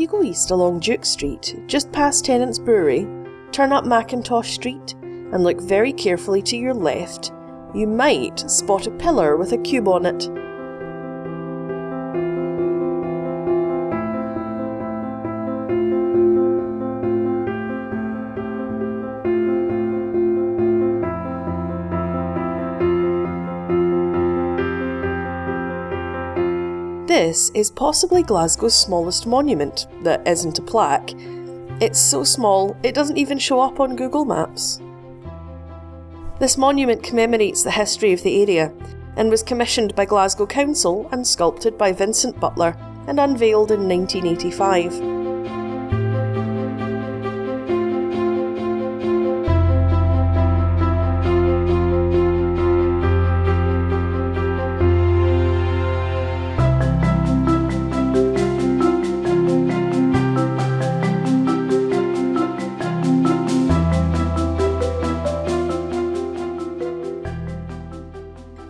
you go east along Duke Street, just past Tennent's Brewery, turn up McIntosh Street, and look very carefully to your left, you might spot a pillar with a cube on it. This is possibly Glasgow's smallest monument that isn't a plaque. It's so small it doesn't even show up on Google Maps. This monument commemorates the history of the area and was commissioned by Glasgow Council and sculpted by Vincent Butler and unveiled in 1985.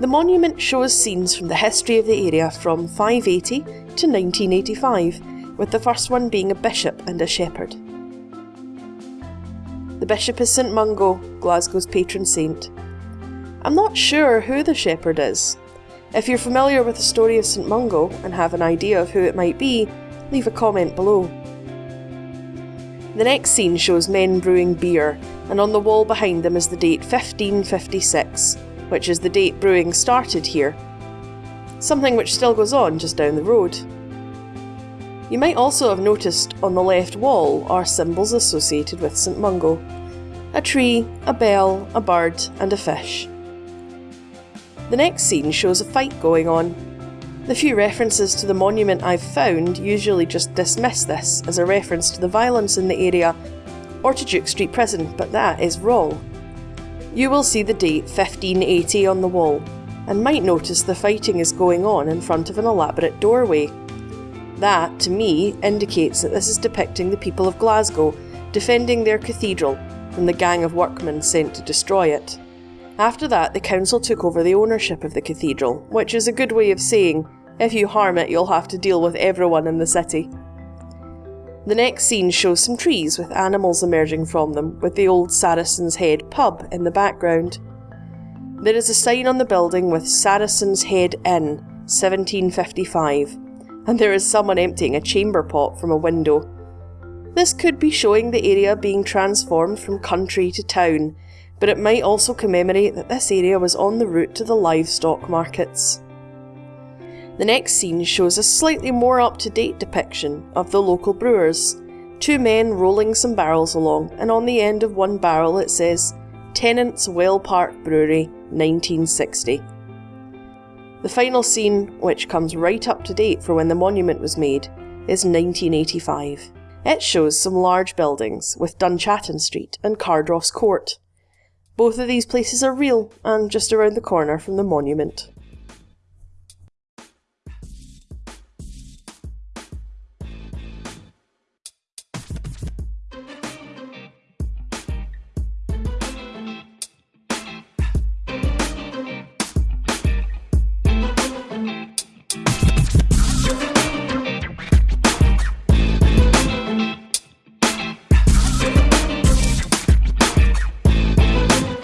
The monument shows scenes from the history of the area from 580 to 1985, with the first one being a bishop and a shepherd. The bishop is St Mungo, Glasgow's patron saint. I'm not sure who the shepherd is. If you're familiar with the story of St Mungo and have an idea of who it might be, leave a comment below. The next scene shows men brewing beer, and on the wall behind them is the date 1556, which is the date brewing started here, something which still goes on just down the road. You might also have noticed on the left wall are symbols associated with St Mungo a tree, a bell, a bird, and a fish. The next scene shows a fight going on. The few references to the monument I've found usually just dismiss this as a reference to the violence in the area or to Duke Street Prison, but that is wrong. You will see the date 1580 on the wall, and might notice the fighting is going on in front of an elaborate doorway. That, to me, indicates that this is depicting the people of Glasgow defending their cathedral from the gang of workmen sent to destroy it. After that, the council took over the ownership of the cathedral, which is a good way of saying, if you harm it, you'll have to deal with everyone in the city. The next scene shows some trees with animals emerging from them, with the old Saracen's Head pub in the background. There is a sign on the building with Saracen's Head Inn, 1755, and there is someone emptying a chamber pot from a window. This could be showing the area being transformed from country to town, but it might also commemorate that this area was on the route to the livestock markets. The next scene shows a slightly more up to date depiction of the local brewers. Two men rolling some barrels along, and on the end of one barrel it says Tennent's Well Park Brewery 1960. The final scene, which comes right up to date for when the monument was made, is 1985. It shows some large buildings with Dunchattan Street and Cardross Court. Both of these places are real and just around the corner from the monument.